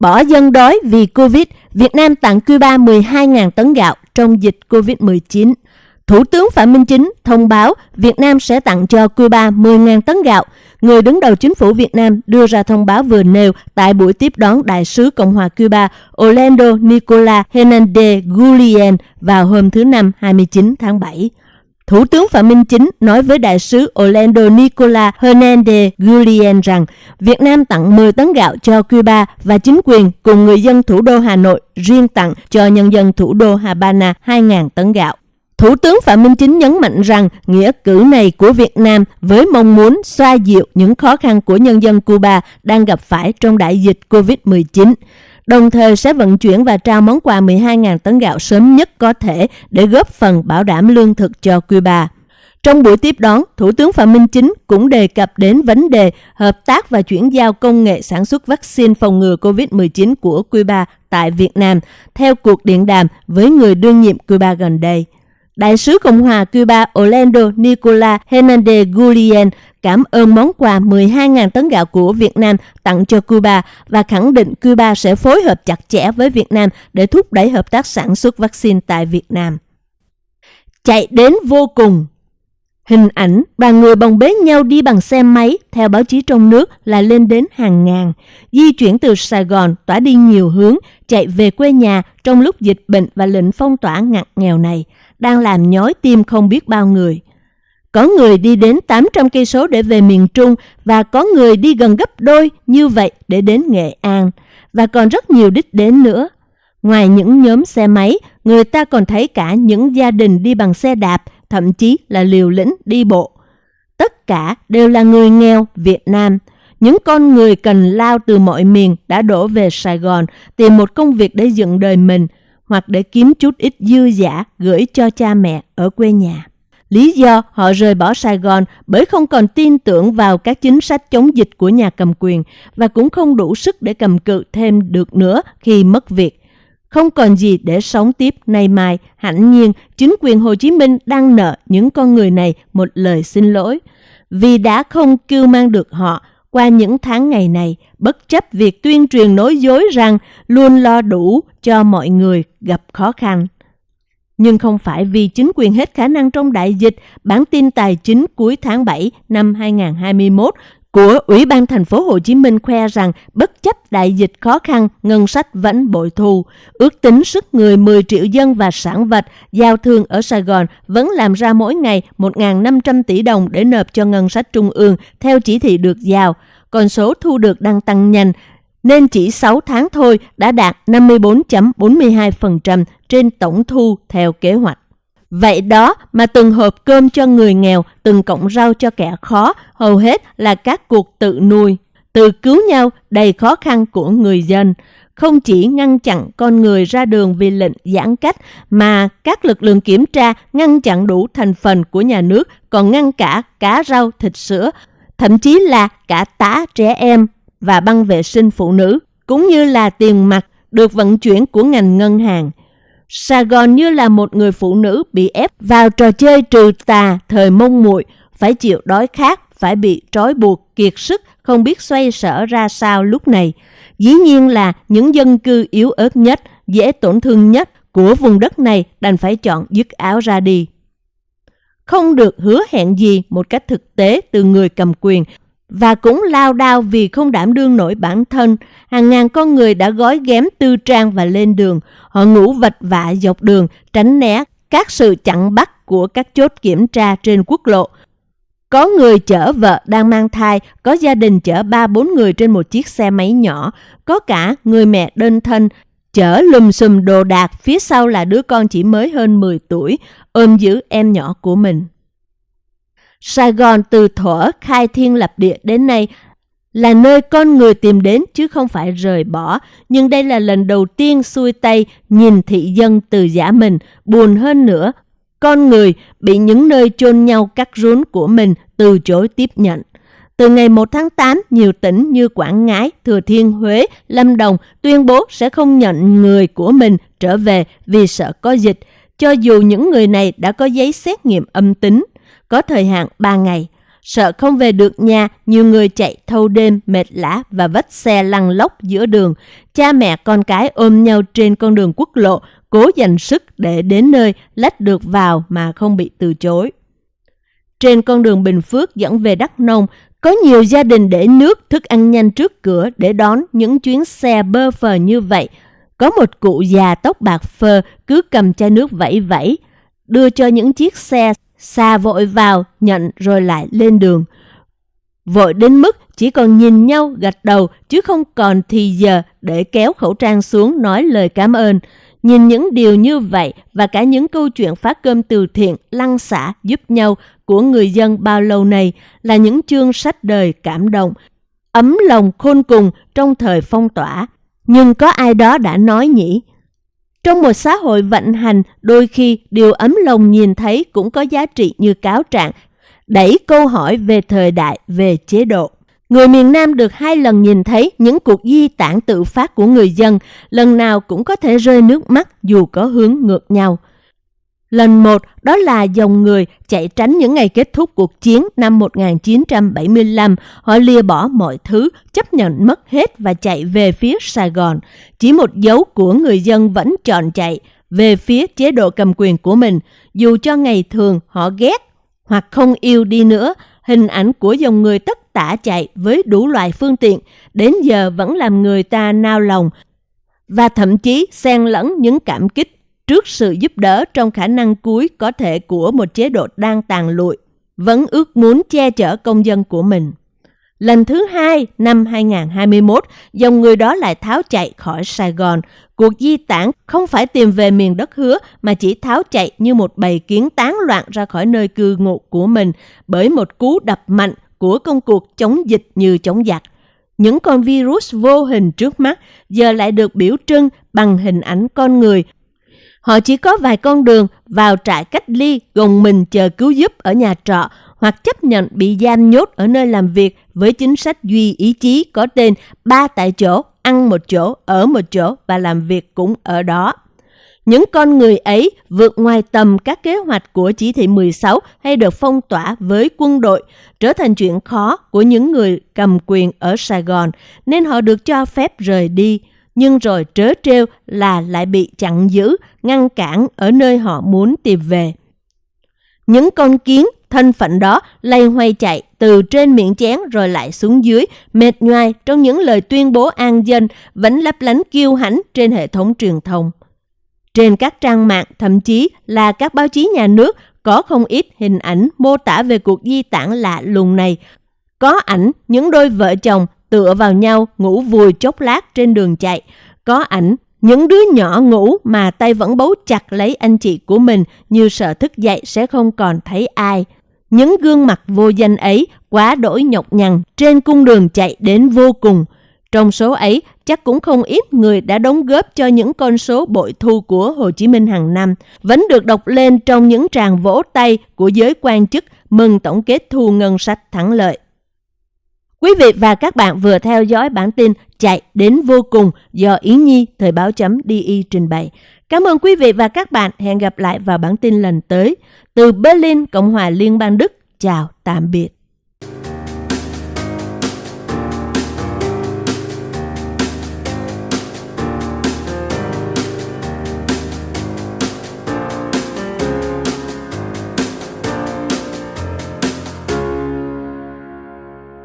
Bỏ dân đói vì Covid, Việt Nam tặng Cuba 12.000 tấn gạo trong dịch Covid-19. Thủ tướng Phạm Minh Chính thông báo Việt Nam sẽ tặng cho Cuba 10.000 tấn gạo. Người đứng đầu chính phủ Việt Nam đưa ra thông báo vừa nêu tại buổi tiếp đón Đại sứ Cộng hòa Cuba Orlando Nicola Hernandez Gullien vào hôm thứ Năm 29 tháng 7. Thủ tướng Phạm Minh Chính nói với đại sứ Orlando Nicola Hernandez Gullien rằng Việt Nam tặng 10 tấn gạo cho Cuba và chính quyền cùng người dân thủ đô Hà Nội riêng tặng cho nhân dân thủ đô Havana 2.000 tấn gạo. Thủ tướng Phạm Minh Chính nhấn mạnh rằng nghĩa cử này của Việt Nam với mong muốn xoa dịu những khó khăn của nhân dân Cuba đang gặp phải trong đại dịch COVID-19 đồng thời sẽ vận chuyển và trao món quà 12.000 tấn gạo sớm nhất có thể để góp phần bảo đảm lương thực cho Cuba. Trong buổi tiếp đón, Thủ tướng Phạm Minh Chính cũng đề cập đến vấn đề hợp tác và chuyển giao công nghệ sản xuất vaccine phòng ngừa COVID-19 của Cuba tại Việt Nam theo cuộc điện đàm với người đương nhiệm Cuba gần đây. Đại sứ Cộng hòa Cuba Orlando Nicola Hernandez Gullien cảm ơn món quà 12.000 tấn gạo của Việt Nam tặng cho Cuba và khẳng định Cuba sẽ phối hợp chặt chẽ với Việt Nam để thúc đẩy hợp tác sản xuất vaccine tại Việt Nam. Chạy đến vô cùng. Hình ảnh đoàn người bồng bế nhau đi bằng xe máy theo báo chí trong nước là lên đến hàng ngàn, di chuyển từ Sài Gòn tỏa đi nhiều hướng, chạy về quê nhà trong lúc dịch bệnh và lệnh phong tỏa ngặt nghèo này, đang làm nhói tim không biết bao người. Có người đi đến 800 cây số để về miền Trung và có người đi gần gấp đôi như vậy để đến Nghệ An và còn rất nhiều đích đến nữa. Ngoài những nhóm xe máy, người ta còn thấy cả những gia đình đi bằng xe đạp, thậm chí là liều lĩnh đi bộ. Tất cả đều là người nghèo Việt Nam. Những con người cần lao từ mọi miền đã đổ về Sài Gòn tìm một công việc để dựng đời mình hoặc để kiếm chút ít dư giả gửi cho cha mẹ ở quê nhà. Lý do họ rời bỏ Sài Gòn bởi không còn tin tưởng vào các chính sách chống dịch của nhà cầm quyền và cũng không đủ sức để cầm cự thêm được nữa khi mất việc. Không còn gì để sống tiếp nay mai, hẳn nhiên chính quyền Hồ Chí Minh đang nợ những con người này một lời xin lỗi. Vì đã không kêu mang được họ qua những tháng ngày này, bất chấp việc tuyên truyền nói dối rằng luôn lo đủ cho mọi người gặp khó khăn. Nhưng không phải vì chính quyền hết khả năng trong đại dịch, bản tin tài chính cuối tháng 7 năm 2021 của Ủy ban thành phố Hồ Chí Minh khoe rằng bất chấp đại dịch khó khăn, ngân sách vẫn bội thu. Ước tính sức người 10 triệu dân và sản vật giao thương ở Sài Gòn vẫn làm ra mỗi ngày 1.500 tỷ đồng để nộp cho ngân sách trung ương theo chỉ thị được giao. còn số thu được đang tăng nhanh, nên chỉ 6 tháng thôi đã đạt 54.42% trên tổng thu theo kế hoạch. Vậy đó mà từng hộp cơm cho người nghèo, từng cọng rau cho kẻ khó, hầu hết là các cuộc tự nuôi, tự cứu nhau đầy khó khăn của người dân. Không chỉ ngăn chặn con người ra đường vì lệnh giãn cách, mà các lực lượng kiểm tra ngăn chặn đủ thành phần của nhà nước, còn ngăn cả cá rau, thịt sữa, thậm chí là cả tá trẻ em và băng vệ sinh phụ nữ, cũng như là tiền mặt được vận chuyển của ngành ngân hàng. Sài Gòn như là một người phụ nữ bị ép vào trò chơi trừ tà thời mông muội phải chịu đói khát, phải bị trói buộc, kiệt sức, không biết xoay sở ra sao lúc này. Dĩ nhiên là những dân cư yếu ớt nhất, dễ tổn thương nhất của vùng đất này đành phải chọn dứt áo ra đi. Không được hứa hẹn gì một cách thực tế từ người cầm quyền và cũng lao đao vì không đảm đương nổi bản thân. Hàng ngàn con người đã gói ghém tư trang và lên đường. Họ ngủ vật vạ dọc đường, tránh né các sự chặn bắt của các chốt kiểm tra trên quốc lộ. Có người chở vợ đang mang thai, có gia đình chở 3-4 người trên một chiếc xe máy nhỏ, có cả người mẹ đơn thân chở lùm xùm đồ đạc, phía sau là đứa con chỉ mới hơn 10 tuổi, ôm giữ em nhỏ của mình. Sài Gòn từ thuở khai thiên lập địa đến nay là nơi con người tìm đến chứ không phải rời bỏ. Nhưng đây là lần đầu tiên xuôi tay nhìn thị dân từ giả mình. Buồn hơn nữa, con người bị những nơi chôn nhau cắt rốn của mình từ chối tiếp nhận. Từ ngày 1 tháng 8, nhiều tỉnh như Quảng Ngãi, Thừa Thiên Huế, Lâm Đồng tuyên bố sẽ không nhận người của mình trở về vì sợ có dịch, cho dù những người này đã có giấy xét nghiệm âm tính có thời hạn 3 ngày. Sợ không về được nhà, nhiều người chạy thâu đêm, mệt lã và vách xe lăn lóc giữa đường. Cha mẹ con cái ôm nhau trên con đường quốc lộ, cố dành sức để đến nơi lách được vào mà không bị từ chối. Trên con đường Bình Phước dẫn về Đắk Nông, có nhiều gia đình để nước, thức ăn nhanh trước cửa để đón những chuyến xe bơ phờ như vậy. Có một cụ già tóc bạc phơ cứ cầm chai nước vẫy vẫy, đưa cho những chiếc xe xa vội vào, nhận rồi lại lên đường. Vội đến mức chỉ còn nhìn nhau gật đầu chứ không còn thì giờ để kéo khẩu trang xuống nói lời cảm ơn. Nhìn những điều như vậy và cả những câu chuyện phát cơm từ thiện, lăn xả giúp nhau của người dân bao lâu nay là những chương sách đời cảm động, ấm lòng khôn cùng trong thời phong tỏa. Nhưng có ai đó đã nói nhỉ? Trong một xã hội vận hành, đôi khi điều ấm lòng nhìn thấy cũng có giá trị như cáo trạng, đẩy câu hỏi về thời đại, về chế độ. Người miền Nam được hai lần nhìn thấy những cuộc di tản tự phát của người dân, lần nào cũng có thể rơi nước mắt dù có hướng ngược nhau. Lần một đó là dòng người chạy tránh những ngày kết thúc cuộc chiến năm 1975. Họ lìa bỏ mọi thứ, chấp nhận mất hết và chạy về phía Sài Gòn. Chỉ một dấu của người dân vẫn chọn chạy về phía chế độ cầm quyền của mình. Dù cho ngày thường họ ghét hoặc không yêu đi nữa, hình ảnh của dòng người tất tả chạy với đủ loại phương tiện đến giờ vẫn làm người ta nao lòng và thậm chí xen lẫn những cảm kích trước sự giúp đỡ trong khả năng cuối có thể của một chế độ đang tàn lụi, vẫn ước muốn che chở công dân của mình. Lần thứ hai, năm 2021, dòng người đó lại tháo chạy khỏi Sài Gòn. Cuộc di tản không phải tìm về miền đất hứa mà chỉ tháo chạy như một bầy kiến tán loạn ra khỏi nơi cư ngụ của mình bởi một cú đập mạnh của công cuộc chống dịch như chống giặc. Những con virus vô hình trước mắt giờ lại được biểu trưng bằng hình ảnh con người Họ chỉ có vài con đường vào trại cách ly gồng mình chờ cứu giúp ở nhà trọ hoặc chấp nhận bị giam nhốt ở nơi làm việc với chính sách duy ý chí có tên ba tại chỗ, ăn một chỗ, ở một chỗ và làm việc cũng ở đó. Những con người ấy vượt ngoài tầm các kế hoạch của chỉ thị 16 hay được phong tỏa với quân đội, trở thành chuyện khó của những người cầm quyền ở Sài Gòn, nên họ được cho phép rời đi nhưng rồi trớ trêu là lại bị chặn giữ, ngăn cản ở nơi họ muốn tìm về. Những con kiến thân phận đó lây hoay chạy từ trên miệng chén rồi lại xuống dưới, mệt nhoài trong những lời tuyên bố an dân vẫn lấp lánh kiêu hãnh trên hệ thống truyền thông. Trên các trang mạng, thậm chí là các báo chí nhà nước có không ít hình ảnh mô tả về cuộc di tản lạ lùng này. Có ảnh những đôi vợ chồng tựa vào nhau ngủ vùi chốc lát trên đường chạy. Có ảnh, những đứa nhỏ ngủ mà tay vẫn bấu chặt lấy anh chị của mình như sợ thức dậy sẽ không còn thấy ai. Những gương mặt vô danh ấy quá đổi nhọc nhằn trên cung đường chạy đến vô cùng. Trong số ấy, chắc cũng không ít người đã đóng góp cho những con số bội thu của Hồ Chí Minh hàng năm, vẫn được đọc lên trong những tràng vỗ tay của giới quan chức mừng tổng kết thu ngân sách thắng lợi. Quý vị và các bạn vừa theo dõi bản tin Chạy đến vô cùng do Yến Nhi Thời báo chấm DI trình bày. Cảm ơn quý vị và các bạn. Hẹn gặp lại vào bản tin lần tới. Từ Berlin, Cộng hòa Liên bang Đức. Chào, tạm biệt.